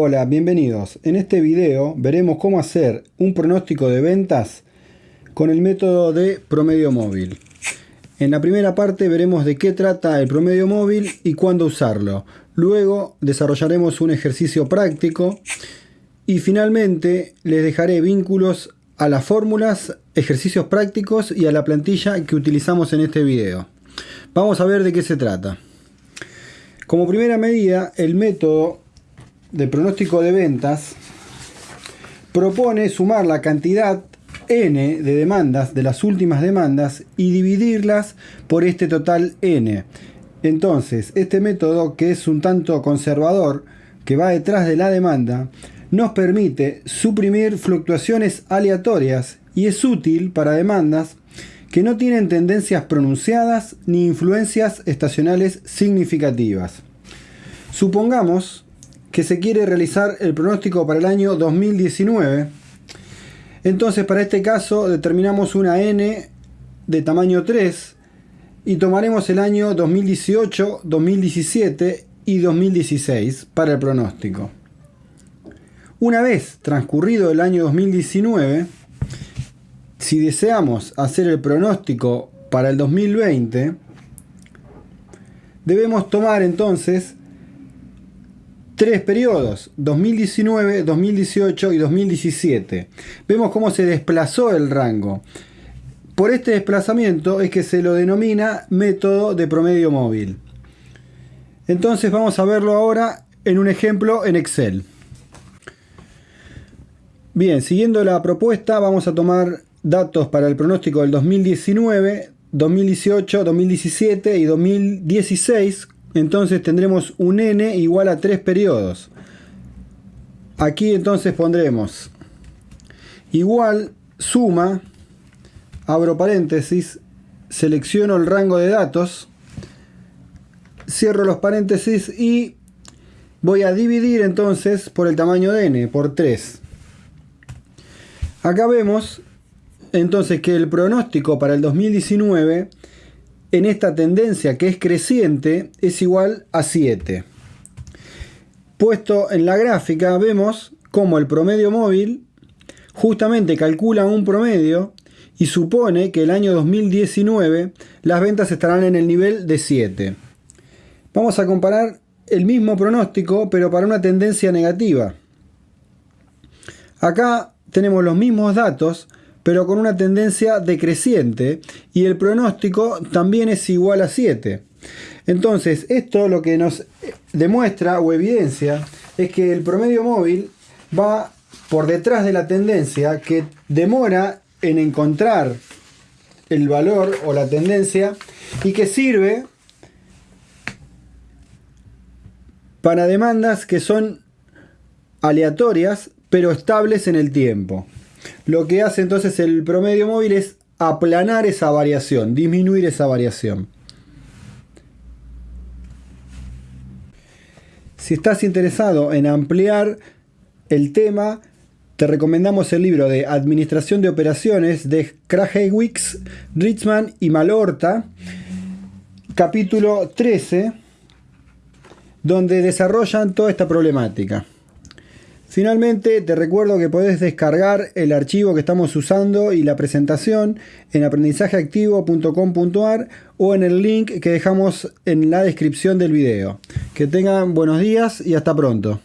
Hola, bienvenidos. En este video veremos cómo hacer un pronóstico de ventas con el método de promedio móvil. En la primera parte veremos de qué trata el promedio móvil y cuándo usarlo. Luego desarrollaremos un ejercicio práctico y finalmente les dejaré vínculos a las fórmulas, ejercicios prácticos y a la plantilla que utilizamos en este video. Vamos a ver de qué se trata. Como primera medida, el método de pronóstico de ventas propone sumar la cantidad n de demandas de las últimas demandas y dividirlas por este total n. Entonces, este método que es un tanto conservador, que va detrás de la demanda, nos permite suprimir fluctuaciones aleatorias y es útil para demandas que no tienen tendencias pronunciadas ni influencias estacionales significativas. Supongamos que se quiere realizar el pronóstico para el año 2019. Entonces para este caso determinamos una n de tamaño 3 y tomaremos el año 2018, 2017 y 2016 para el pronóstico. Una vez transcurrido el año 2019, si deseamos hacer el pronóstico para el 2020, debemos tomar entonces tres periodos, 2019, 2018 y 2017. Vemos cómo se desplazó el rango. Por este desplazamiento es que se lo denomina método de promedio móvil. Entonces vamos a verlo ahora en un ejemplo en Excel. Bien, siguiendo la propuesta vamos a tomar datos para el pronóstico del 2019, 2018, 2017 y 2016 entonces tendremos un n igual a 3 periodos. Aquí entonces pondremos igual suma, abro paréntesis, selecciono el rango de datos, cierro los paréntesis y voy a dividir entonces por el tamaño de n, por 3. Acá vemos entonces que el pronóstico para el 2019 en esta tendencia que es creciente es igual a 7. Puesto en la gráfica vemos cómo el promedio móvil justamente calcula un promedio y supone que el año 2019 las ventas estarán en el nivel de 7. Vamos a comparar el mismo pronóstico pero para una tendencia negativa. Acá tenemos los mismos datos pero con una tendencia decreciente y el pronóstico también es igual a 7. Entonces, esto lo que nos demuestra o evidencia es que el promedio móvil va por detrás de la tendencia que demora en encontrar el valor o la tendencia y que sirve para demandas que son aleatorias pero estables en el tiempo. Lo que hace entonces el promedio móvil es aplanar esa variación, disminuir esa variación. Si estás interesado en ampliar el tema, te recomendamos el libro de Administración de Operaciones de Krajewicz, Richman y Malorta, capítulo 13, donde desarrollan toda esta problemática. Finalmente, te recuerdo que podés descargar el archivo que estamos usando y la presentación en aprendizajeactivo.com.ar o en el link que dejamos en la descripción del video. Que tengan buenos días y hasta pronto.